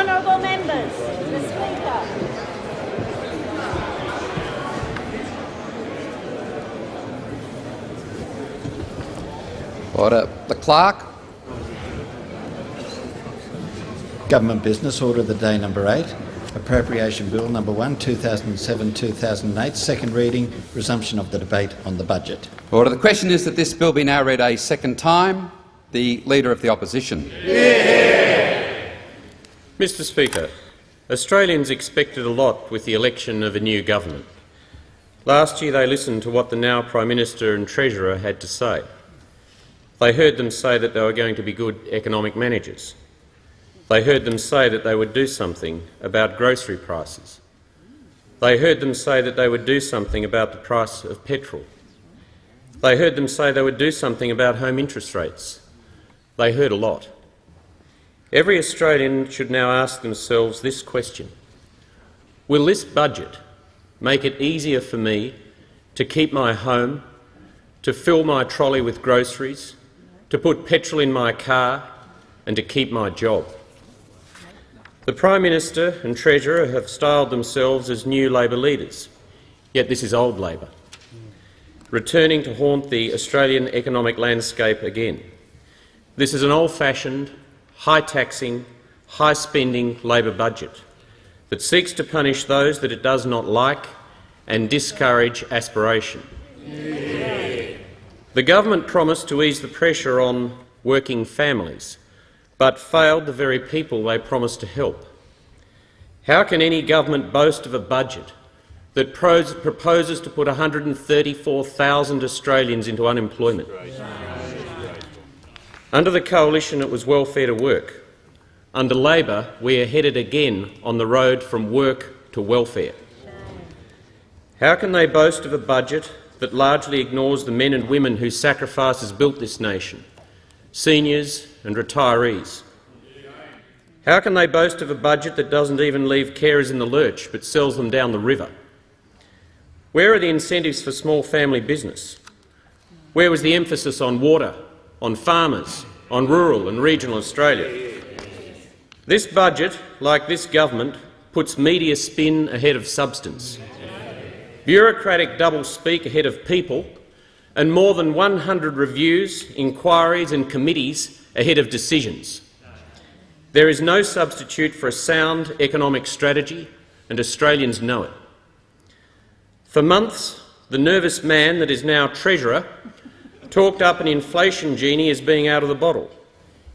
Honourable members, the Speaker. Order. The Clerk. Government Business Order of the Day number 8. Appropriation Bill number 1, 2007-2008, second reading, resumption of the debate on the budget. Order. The question is that this bill be now read a second time. The Leader of the Opposition. Mr Speaker, Australians expected a lot with the election of a new government. Last year they listened to what the now Prime Minister and Treasurer had to say. They heard them say that they were going to be good economic managers. They heard them say that they would do something about grocery prices. They heard them say that they would do something about the price of petrol. They heard them say they would do something about home interest rates. They heard a lot. Every Australian should now ask themselves this question. Will this budget make it easier for me to keep my home, to fill my trolley with groceries, to put petrol in my car and to keep my job? The Prime Minister and Treasurer have styled themselves as new Labor leaders, yet this is old Labor, returning to haunt the Australian economic landscape again. This is an old-fashioned, high-taxing, high-spending Labor budget that seeks to punish those that it does not like and discourage aspiration. The government promised to ease the pressure on working families, but failed the very people they promised to help. How can any government boast of a budget that proposes to put 134,000 Australians into unemployment? Under the coalition it was welfare to work. Under Labor we are headed again on the road from work to welfare. How can they boast of a budget that largely ignores the men and women whose sacrifices built this nation, seniors and retirees? How can they boast of a budget that doesn't even leave carers in the lurch but sells them down the river? Where are the incentives for small family business? Where was the emphasis on water, on farmers, on rural and regional Australia? This budget, like this government, puts media spin ahead of substance, bureaucratic double-speak ahead of people, and more than 100 reviews, inquiries and committees ahead of decisions. There is no substitute for a sound economic strategy, and Australians know it. For months, the nervous man that is now Treasurer talked up an inflation genie as being out of the bottle.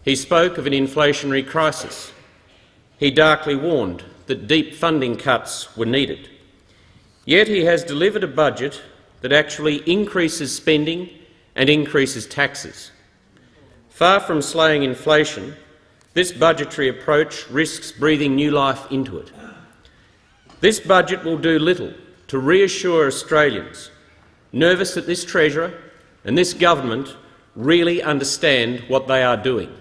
He spoke of an inflationary crisis. He darkly warned that deep funding cuts were needed. Yet he has delivered a budget that actually increases spending and increases taxes. Far from slaying inflation, this budgetary approach risks breathing new life into it. This budget will do little to reassure Australians, nervous that this Treasurer and this government really understand what they are doing.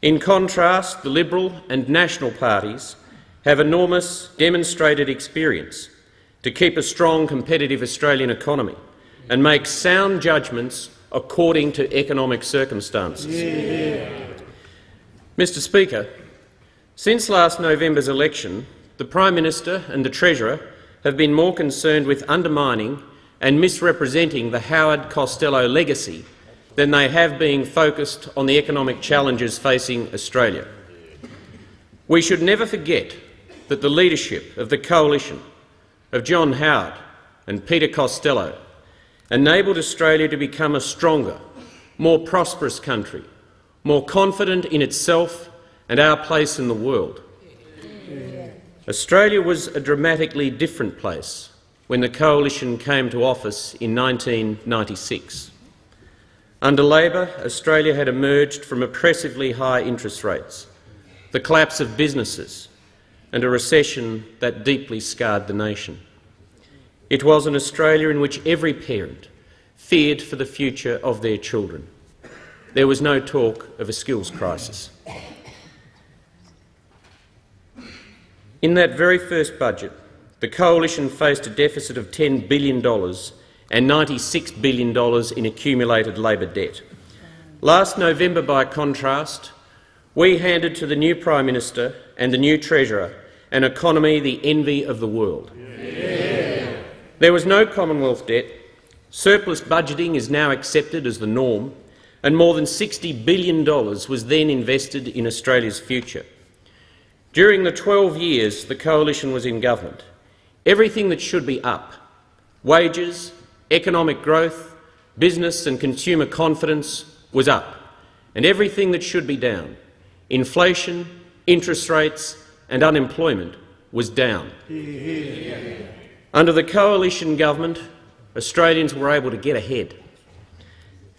In contrast, the Liberal and National parties have enormous demonstrated experience to keep a strong competitive Australian economy and make sound judgments according to economic circumstances. Yeah. Mr Speaker, since last November's election, the Prime Minister and the Treasurer have been more concerned with undermining and misrepresenting the Howard Costello legacy than they have been focused on the economic challenges facing Australia. We should never forget that the leadership of the coalition of John Howard and Peter Costello enabled Australia to become a stronger, more prosperous country, more confident in itself and our place in the world. Australia was a dramatically different place when the coalition came to office in 1996. Under Labor, Australia had emerged from oppressively high interest rates, the collapse of businesses and a recession that deeply scarred the nation. It was an Australia in which every parent feared for the future of their children. There was no talk of a skills crisis. In that very first budget, the coalition faced a deficit of $10 billion and $96 billion in accumulated Labor debt. Last November, by contrast, we handed to the new Prime Minister and the new Treasurer an economy the envy of the world. Yeah. There was no Commonwealth debt, surplus budgeting is now accepted as the norm, and more than $60 billion was then invested in Australia's future. During the 12 years the coalition was in government, everything that should be up wages, economic growth, business and consumer confidence was up, and everything that should be down inflation, interest rates and unemployment was down. Under the coalition government, Australians were able to get ahead.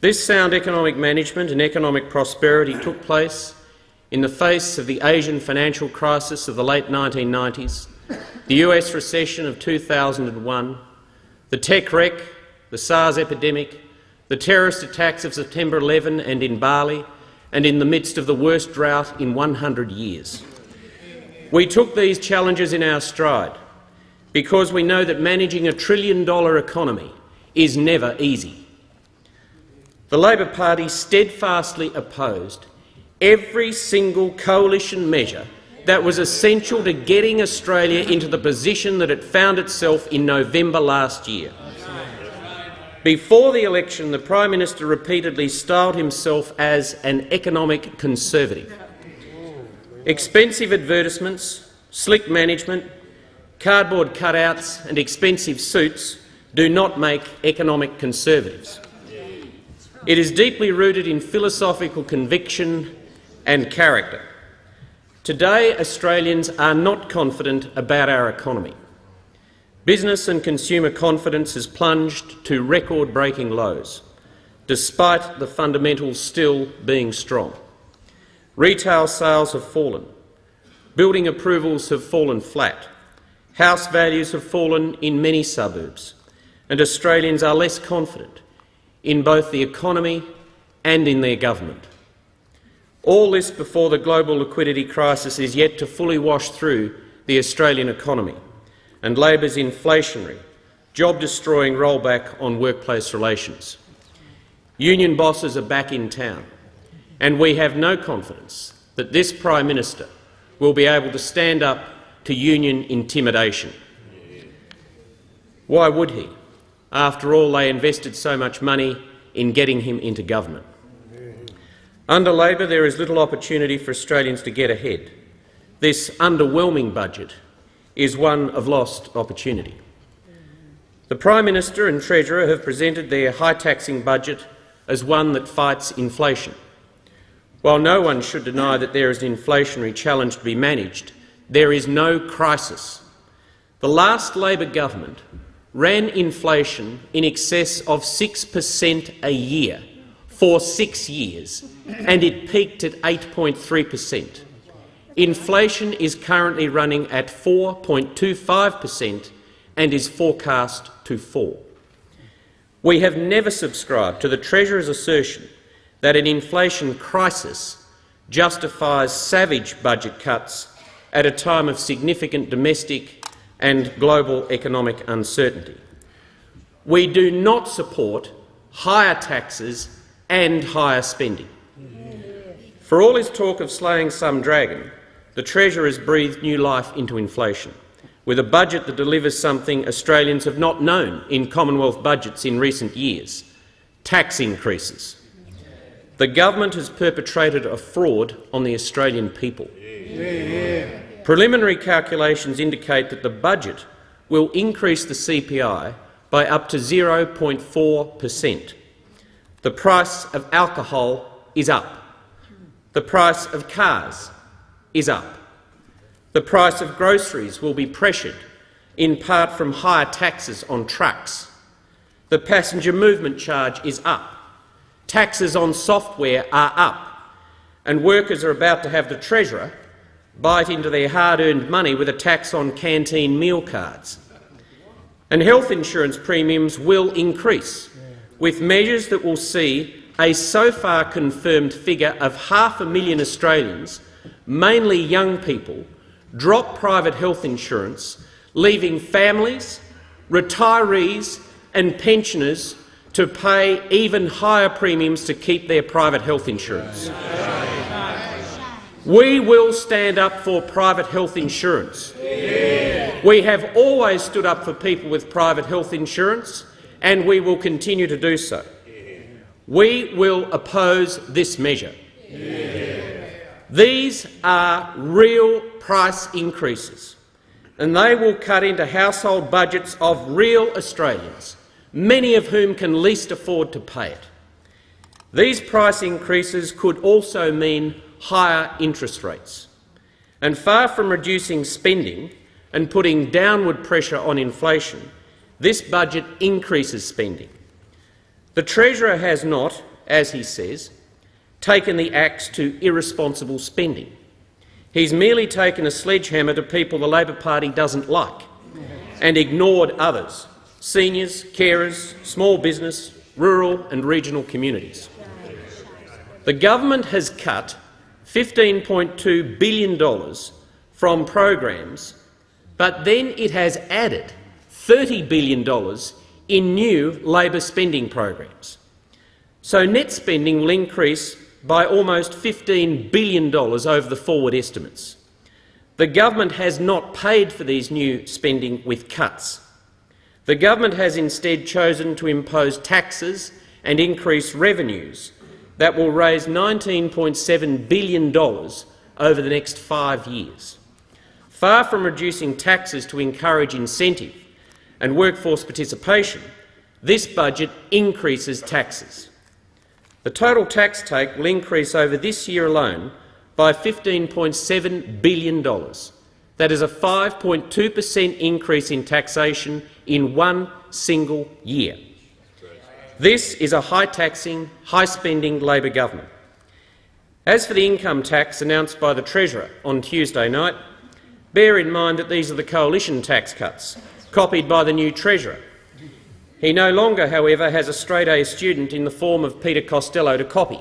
This sound economic management and economic prosperity took place in the face of the Asian financial crisis of the late 1990s, the US recession of 2001, the tech wreck, the SARS epidemic, the terrorist attacks of September 11 and in Bali, and in the midst of the worst drought in 100 years. We took these challenges in our stride because we know that managing a trillion-dollar economy is never easy. The Labor Party steadfastly opposed every single coalition measure that was essential to getting Australia into the position that it found itself in November last year. Before the election, the Prime Minister repeatedly styled himself as an economic conservative. Expensive advertisements, slick management, cardboard cutouts and expensive suits do not make economic conservatives. It is deeply rooted in philosophical conviction and character. Today, Australians are not confident about our economy. Business and consumer confidence has plunged to record-breaking lows, despite the fundamentals still being strong. Retail sales have fallen. Building approvals have fallen flat. House values have fallen in many suburbs, and Australians are less confident in both the economy and in their government. All this before the global liquidity crisis is yet to fully wash through the Australian economy and Labor's inflationary, job-destroying rollback on workplace relations. Union bosses are back in town, and we have no confidence that this Prime Minister will be able to stand up to union intimidation. Why would he? After all, they invested so much money in getting him into government. Under Labor, there is little opportunity for Australians to get ahead. This underwhelming budget is one of lost opportunity. The Prime Minister and Treasurer have presented their high-taxing budget as one that fights inflation. While no one should deny that there is an inflationary challenge to be managed, there is no crisis. The last Labor government ran inflation in excess of 6 per cent a year for six years, and it peaked at 8.3 per cent. Inflation is currently running at 4.25 per cent and is forecast to fall. We have never subscribed to the Treasurer's assertion that an inflation crisis justifies savage budget cuts at a time of significant domestic and global economic uncertainty. We do not support higher taxes and higher spending. For all his talk of slaying some dragon, the Treasurer has breathed new life into inflation, with a budget that delivers something Australians have not known in Commonwealth budgets in recent years — tax increases. The government has perpetrated a fraud on the Australian people. Yeah. Preliminary calculations indicate that the budget will increase the CPI by up to 0.4 per cent. The price of alcohol is up. The price of cars is up. The price of groceries will be pressured, in part from higher taxes on trucks. The passenger movement charge is up. Taxes on software are up. And workers are about to have the Treasurer bite into their hard-earned money with a tax on canteen meal cards. And health insurance premiums will increase, with measures that will see a so far confirmed figure of half a million Australians mainly young people, drop private health insurance, leaving families, retirees and pensioners to pay even higher premiums to keep their private health insurance. We will stand up for private health insurance. We have always stood up for people with private health insurance, and we will continue to do so. We will oppose this measure. These are real price increases, and they will cut into household budgets of real Australians, many of whom can least afford to pay it. These price increases could also mean higher interest rates. And far from reducing spending and putting downward pressure on inflation, this budget increases spending. The Treasurer has not, as he says, taken the axe to irresponsible spending. He's merely taken a sledgehammer to people the Labor Party doesn't like and ignored others — seniors, carers, small business, rural and regional communities. The government has cut $15.2 billion from programs, but then it has added $30 billion in new Labor spending programs. So net spending will increase by almost $15 billion over the forward estimates. The government has not paid for these new spending with cuts. The government has instead chosen to impose taxes and increase revenues that will raise $19.7 billion over the next five years. Far from reducing taxes to encourage incentive and workforce participation, this budget increases taxes. The total tax take will increase over this year alone by $15.7 billion. That is a 5.2 per cent increase in taxation in one single year. This is a high-taxing, high-spending Labor government. As for the income tax announced by the Treasurer on Tuesday night, bear in mind that these are the coalition tax cuts, copied by the new Treasurer he no longer, however, has a straight-A student in the form of Peter Costello to copy.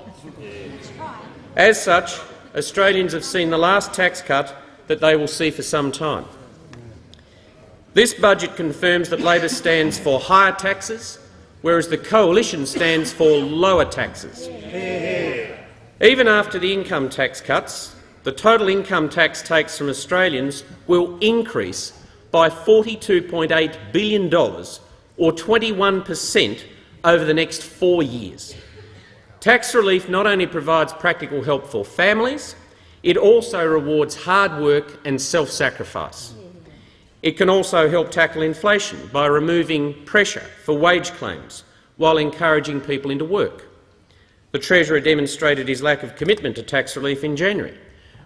As such, Australians have seen the last tax cut that they will see for some time. This budget confirms that Labor stands for higher taxes, whereas the coalition stands for lower taxes. Even after the income tax cuts, the total income tax takes from Australians will increase by $42.8 billion or 21 per cent over the next four years. Tax relief not only provides practical help for families, it also rewards hard work and self-sacrifice. It can also help tackle inflation by removing pressure for wage claims while encouraging people into work. The Treasurer demonstrated his lack of commitment to tax relief in January,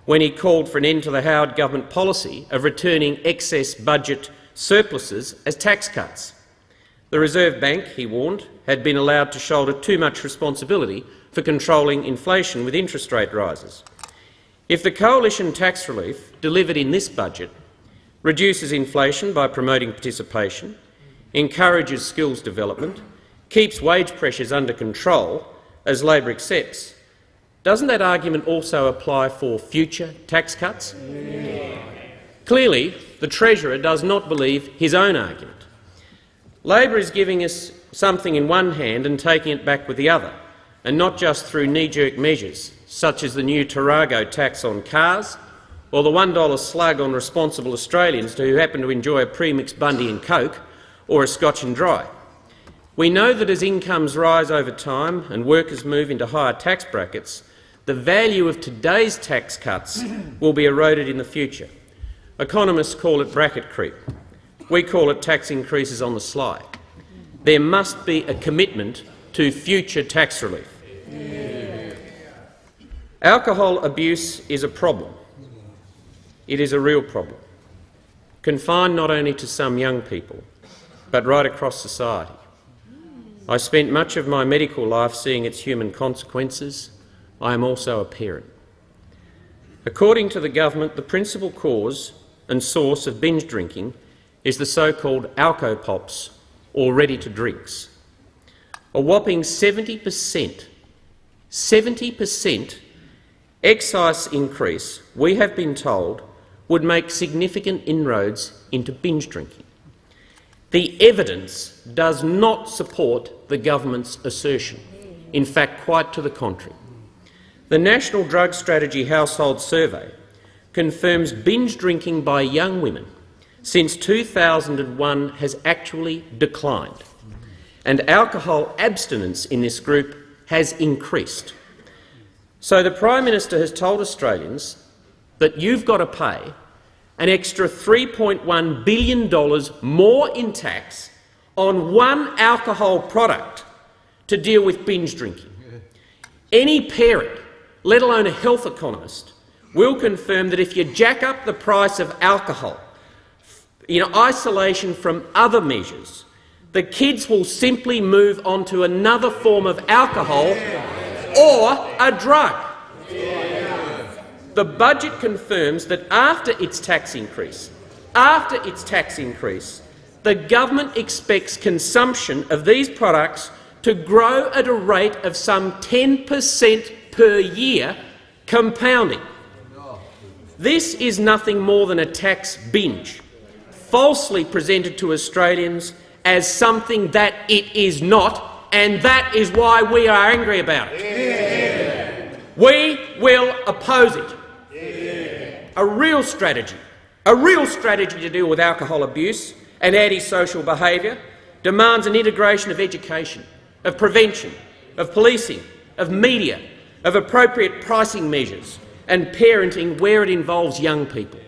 when he called for an end to the Howard government policy of returning excess budget surpluses as tax cuts. The Reserve Bank, he warned, had been allowed to shoulder too much responsibility for controlling inflation with interest rate rises. If the coalition tax relief delivered in this budget reduces inflation by promoting participation, encourages skills development, keeps wage pressures under control, as Labor accepts, doesn't that argument also apply for future tax cuts? Yeah. Clearly, the Treasurer does not believe his own argument. Labor is giving us something in one hand and taking it back with the other, and not just through knee-jerk measures such as the new Tarago tax on cars or the $1 slug on responsible Australians who happen to enjoy a premixed Bundy and Coke or a Scotch and Dry. We know that as incomes rise over time and workers move into higher tax brackets, the value of today's tax cuts will be eroded in the future. Economists call it bracket creep. We call it tax increases on the sly. There must be a commitment to future tax relief. Yeah. Alcohol abuse is a problem. It is a real problem, confined not only to some young people, but right across society. I spent much of my medical life seeing its human consequences. I am also a parent. According to the government, the principal cause and source of binge drinking is the so-called alcopops, or ready-to-drinks. A whopping 70 per cent 70 per cent excise increase, we have been told, would make significant inroads into binge drinking. The evidence does not support the government's assertion. In fact, quite to the contrary. The National Drug Strategy Household Survey confirms binge drinking by young women since 2001 has actually declined, and alcohol abstinence in this group has increased. So the Prime Minister has told Australians that you've got to pay an extra $3.1 billion more in tax on one alcohol product to deal with binge drinking. Any parent, let alone a health economist, will confirm that if you jack up the price of alcohol in isolation from other measures, the kids will simply move on to another form of alcohol or a drug. The budget confirms that after its tax increase, after its tax increase, the government expects consumption of these products to grow at a rate of some 10 per cent per year, compounding. This is nothing more than a tax binge, falsely presented to Australians as something that it is not, and that is why we are angry about it. Yeah. We will oppose it. Yeah. A real strategy, a real strategy to deal with alcohol abuse and antisocial behaviour demands an integration of education, of prevention, of policing, of media, of appropriate pricing measures and parenting where it involves young people.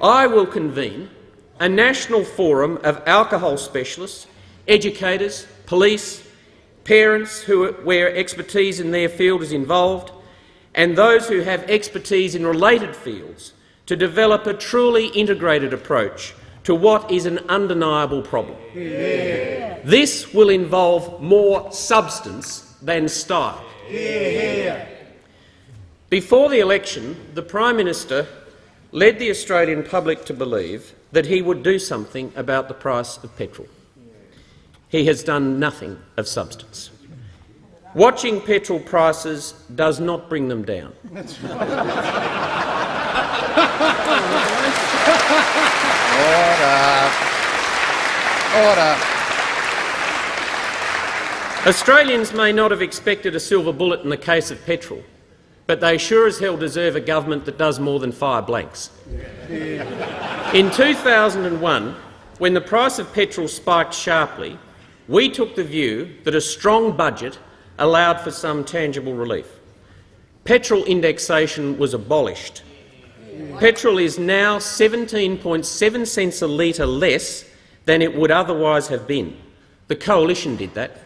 I will convene a national forum of alcohol specialists, educators, police, parents who, where expertise in their field is involved, and those who have expertise in related fields to develop a truly integrated approach to what is an undeniable problem. Yeah. This will involve more substance than style. Yeah. Before the election, the Prime Minister led the Australian public to believe that he would do something about the price of petrol. He has done nothing of substance. Watching petrol prices does not bring them down. Order. Order. Australians may not have expected a silver bullet in the case of petrol, but they sure as hell deserve a government that does more than fire blanks. In 2001, when the price of petrol spiked sharply, we took the view that a strong budget allowed for some tangible relief. Petrol indexation was abolished Petrol is now 17.7 cents a litre less than it would otherwise have been. The Coalition did that.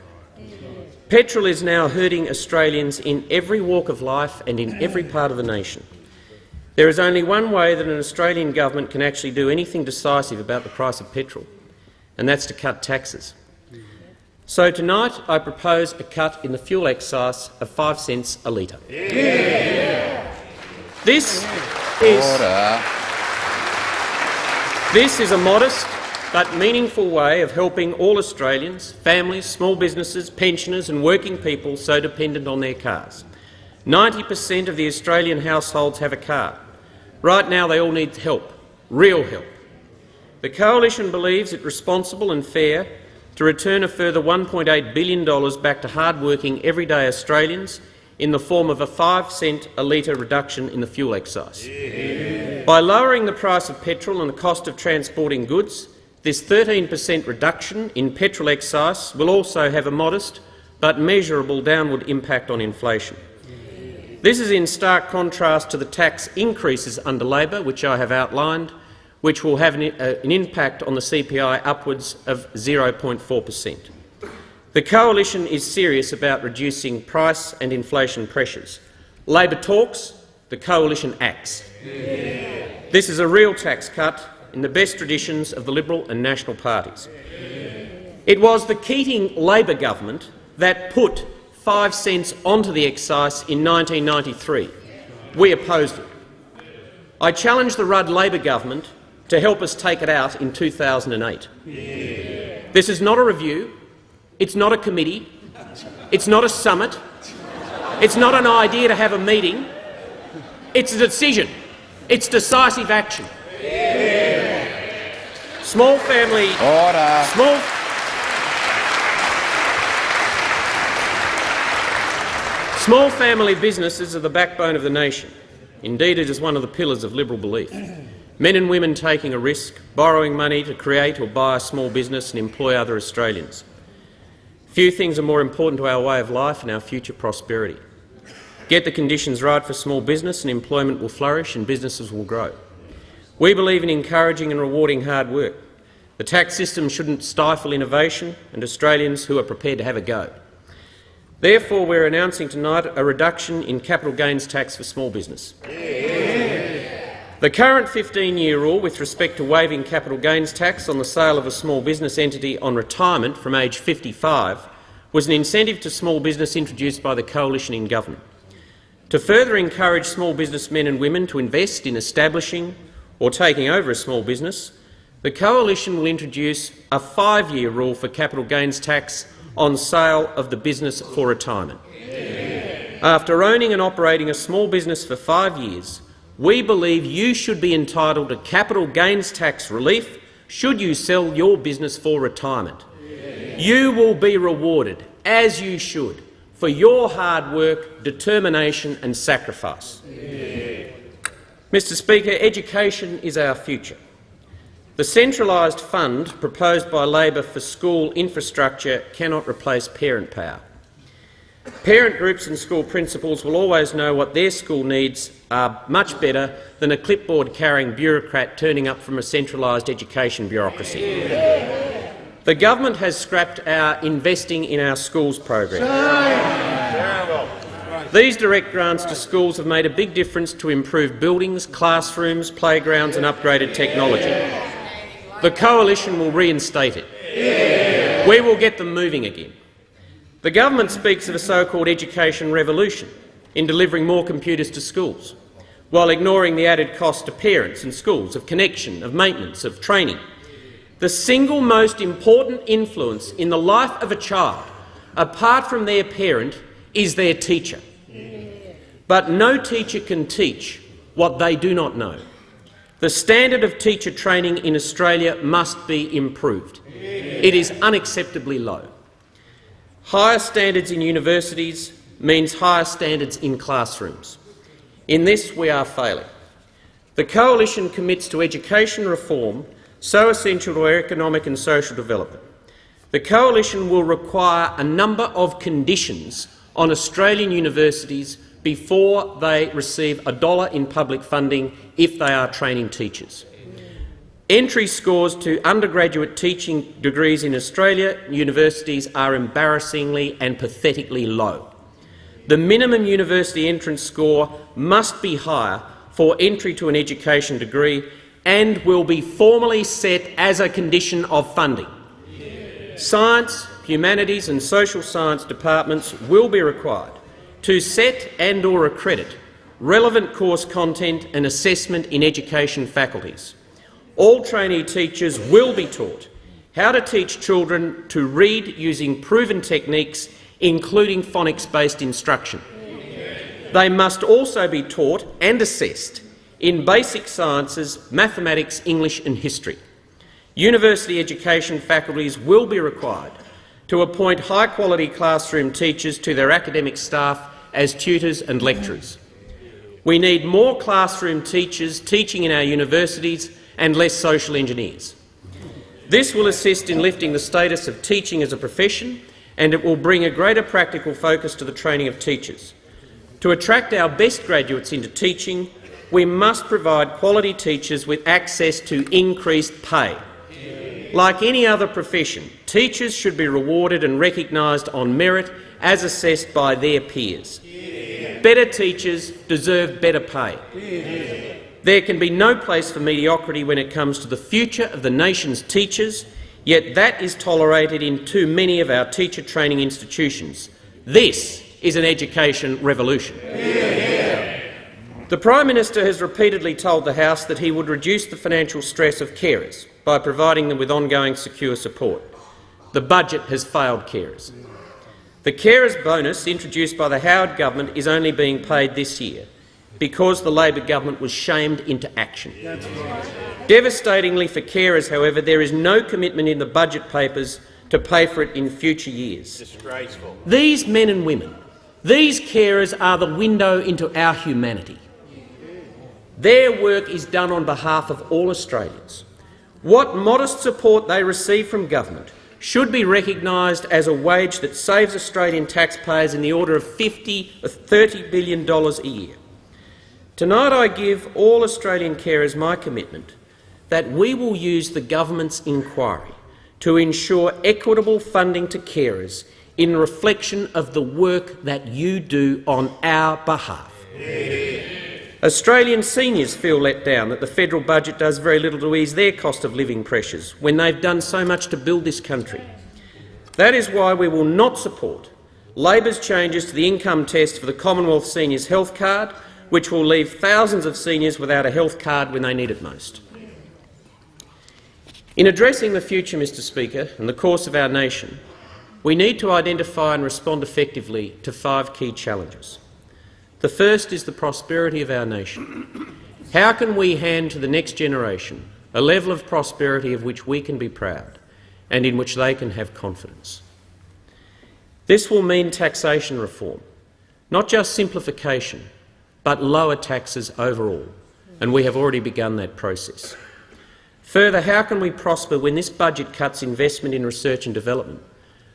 Petrol is now hurting Australians in every walk of life and in every part of the nation. There is only one way that an Australian government can actually do anything decisive about the price of petrol, and that's to cut taxes. So tonight I propose a cut in the fuel excise of 5 cents a litre. Yeah. This is, This is a modest but meaningful way of helping all Australians, families, small businesses, pensioners and working people so dependent on their cars. 90 per cent of the Australian households have a car. Right now they all need help, real help. The Coalition believes it responsible and fair to return a further $1.8 billion back to hard-working, everyday Australians in the form of a 5 cent a litre reduction in the fuel excise. Yeah. By lowering the price of petrol and the cost of transporting goods, this 13 per cent reduction in petrol excise will also have a modest but measurable downward impact on inflation. This is in stark contrast to the tax increases under Labor, which I have outlined, which will have an, uh, an impact on the CPI upwards of 0.4 per cent. The Coalition is serious about reducing price and inflation pressures. Labor talks, the Coalition acts. Yeah. This is a real tax cut in the best traditions of the Liberal and National parties. It was the Keating Labor government that put 5 cents onto the excise in 1993. We opposed it. I challenged the Rudd Labor government to help us take it out in 2008. Yeah. This is not a review. It's not a committee. It's not a summit. It's not an idea to have a meeting. It's a decision. It's decisive action. Small family. Order. Small. Small family businesses are the backbone of the nation. Indeed, it is one of the pillars of Liberal belief. Men and women taking a risk, borrowing money to create or buy a small business and employ other Australians. Few things are more important to our way of life and our future prosperity. Get the conditions right for small business and employment will flourish and businesses will grow. We believe in encouraging and rewarding hard work. The tax system shouldn't stifle innovation and Australians who are prepared to have a go. Therefore, we're announcing tonight a reduction in capital gains tax for small business. The current 15-year rule with respect to waiving capital gains tax on the sale of a small business entity on retirement from age 55 was an incentive to small business introduced by the coalition in government. To further encourage small businessmen and women to invest in establishing or taking over a small business, the coalition will introduce a five-year rule for capital gains tax on sale of the business for retirement. After owning and operating a small business for five years, we believe you should be entitled to capital gains tax relief should you sell your business for retirement. You will be rewarded, as you should, for your hard work, determination and sacrifice. Mr Speaker, education is our future. The centralised fund proposed by Labor for school infrastructure cannot replace parent power. Parent groups and school principals will always know what their school needs are much better than a clipboard-carrying bureaucrat turning up from a centralised education bureaucracy. The government has scrapped our Investing in Our Schools program. These direct grants to schools have made a big difference to improve buildings, classrooms, playgrounds and upgraded technology. The coalition will reinstate it. We will get them moving again. The government speaks of a so-called education revolution in delivering more computers to schools, while ignoring the added cost to parents and schools of connection, of maintenance, of training. The single most important influence in the life of a child, apart from their parent, is their teacher. But no teacher can teach what they do not know. The standard of teacher training in Australia must be improved. It is unacceptably low. Higher standards in universities means higher standards in classrooms. In this we are failing. The Coalition commits to education reform so essential to our economic and social development. The Coalition will require a number of conditions on Australian universities before they receive a dollar in public funding if they are training teachers. Entry scores to undergraduate teaching degrees in Australia universities are embarrassingly and pathetically low. The minimum university entrance score must be higher for entry to an education degree and will be formally set as a condition of funding. Science, humanities and social science departments will be required to set and or accredit relevant course content and assessment in education faculties all trainee teachers will be taught how to teach children to read using proven techniques, including phonics-based instruction. They must also be taught and assessed in basic sciences, mathematics, English and history. University education faculties will be required to appoint high-quality classroom teachers to their academic staff as tutors and lecturers. We need more classroom teachers teaching in our universities and less social engineers. This will assist in lifting the status of teaching as a profession and it will bring a greater practical focus to the training of teachers. To attract our best graduates into teaching, we must provide quality teachers with access to increased pay. Like any other profession, teachers should be rewarded and recognised on merit as assessed by their peers. Better teachers deserve better pay. There can be no place for mediocrity when it comes to the future of the nation's teachers, yet that is tolerated in too many of our teacher training institutions. This is an education revolution. The Prime Minister has repeatedly told the House that he would reduce the financial stress of carers by providing them with ongoing secure support. The budget has failed carers. The carers bonus introduced by the Howard government is only being paid this year because the Labor government was shamed into action. Devastatingly for carers, however, there is no commitment in the budget papers to pay for it in future years. Disgraceful. These men and women, These carers are the window into our humanity. Their work is done on behalf of all Australians. What modest support they receive from government should be recognised as a wage that saves Australian taxpayers in the order of 50 or $30 billion a year. Tonight I give all Australian carers my commitment that we will use the government's inquiry to ensure equitable funding to carers in reflection of the work that you do on our behalf. Australian seniors feel let down that the federal budget does very little to ease their cost of living pressures when they've done so much to build this country. That is why we will not support Labor's changes to the income test for the Commonwealth Seniors Health Card, which will leave thousands of seniors without a health card when they need it most. In addressing the future, Mr Speaker, and the course of our nation, we need to identify and respond effectively to five key challenges. The first is the prosperity of our nation. How can we hand to the next generation a level of prosperity of which we can be proud and in which they can have confidence? This will mean taxation reform, not just simplification, but lower taxes overall, and we have already begun that process. Further, how can we prosper when this budget cuts investment in research and development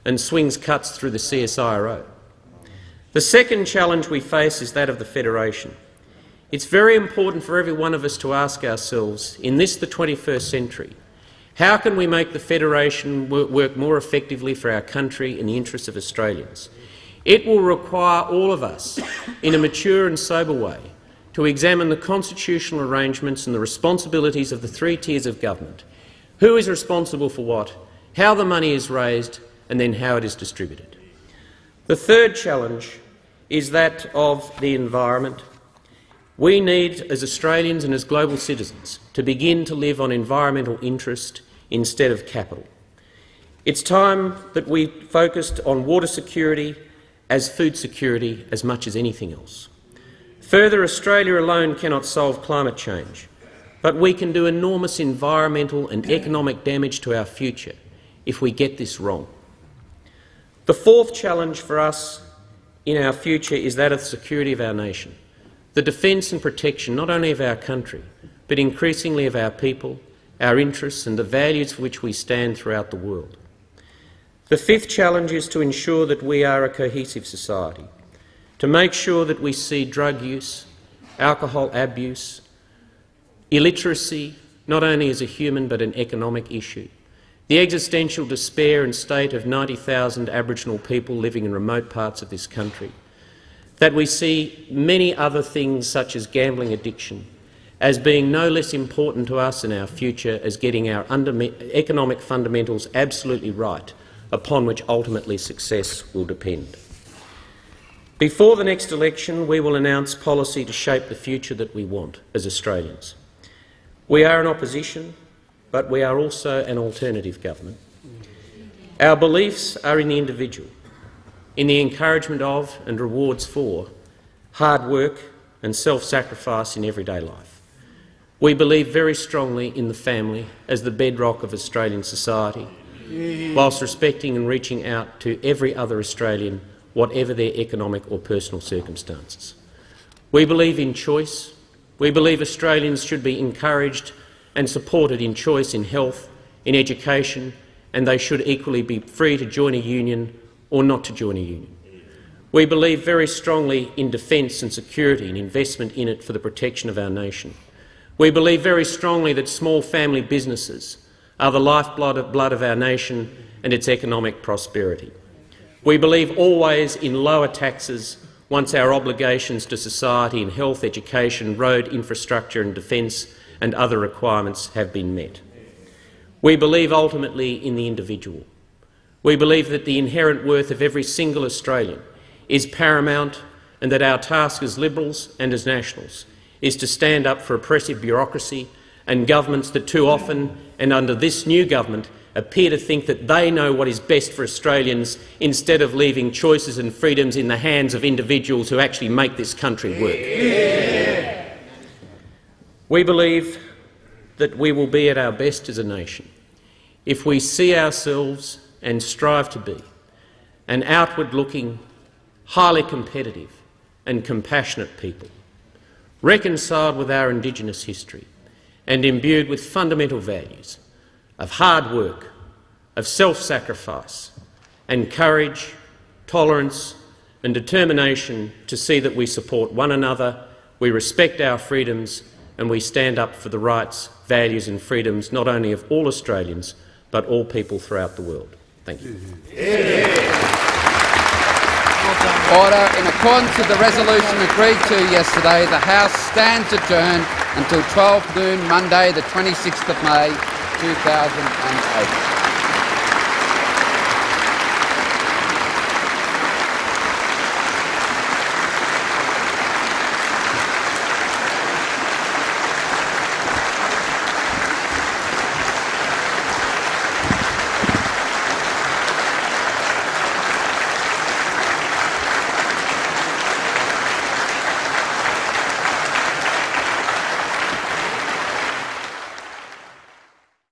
and swings cuts through the CSIRO? The second challenge we face is that of the Federation. It's very important for every one of us to ask ourselves, in this, the 21st century, how can we make the Federation work more effectively for our country in the interests of Australians? It will require all of us, in a mature and sober way, to examine the constitutional arrangements and the responsibilities of the three tiers of government. Who is responsible for what, how the money is raised and then how it is distributed. The third challenge is that of the environment. We need, as Australians and as global citizens, to begin to live on environmental interest instead of capital. It's time that we focused on water security as food security as much as anything else. Further, Australia alone cannot solve climate change, but we can do enormous environmental and economic damage to our future if we get this wrong. The fourth challenge for us in our future is that of the security of our nation, the defence and protection not only of our country, but increasingly of our people, our interests and the values for which we stand throughout the world. The fifth challenge is to ensure that we are a cohesive society, to make sure that we see drug use, alcohol abuse, illiteracy not only as a human but an economic issue, the existential despair and state of 90,000 Aboriginal people living in remote parts of this country, that we see many other things such as gambling addiction as being no less important to us in our future as getting our economic fundamentals absolutely right, upon which ultimately success will depend. Before the next election, we will announce policy to shape the future that we want as Australians. We are in opposition but we are also an alternative government. Our beliefs are in the individual, in the encouragement of and rewards for hard work and self-sacrifice in everyday life. We believe very strongly in the family as the bedrock of Australian society, whilst respecting and reaching out to every other Australian, whatever their economic or personal circumstances. We believe in choice. We believe Australians should be encouraged and supported in choice in health, in education, and they should equally be free to join a union or not to join a union. We believe very strongly in defence and security and investment in it for the protection of our nation. We believe very strongly that small family businesses are the lifeblood of, blood of our nation and its economic prosperity. We believe always in lower taxes once our obligations to society in health, education, road infrastructure and defence and other requirements have been met. We believe ultimately in the individual. We believe that the inherent worth of every single Australian is paramount and that our task as Liberals and as Nationals is to stand up for oppressive bureaucracy and governments that too often, and under this new government, appear to think that they know what is best for Australians instead of leaving choices and freedoms in the hands of individuals who actually make this country work. Yeah. We believe that we will be at our best as a nation if we see ourselves and strive to be an outward-looking, highly competitive and compassionate people, reconciled with our Indigenous history and imbued with fundamental values of hard work, of self-sacrifice and courage, tolerance and determination to see that we support one another, we respect our freedoms and we stand up for the rights, values and freedoms not only of all Australians but all people throughout the world. Thank you. Order. In accordance with the resolution agreed to yesterday, the House stands adjourned until 12 noon Monday the 26th of May 2008.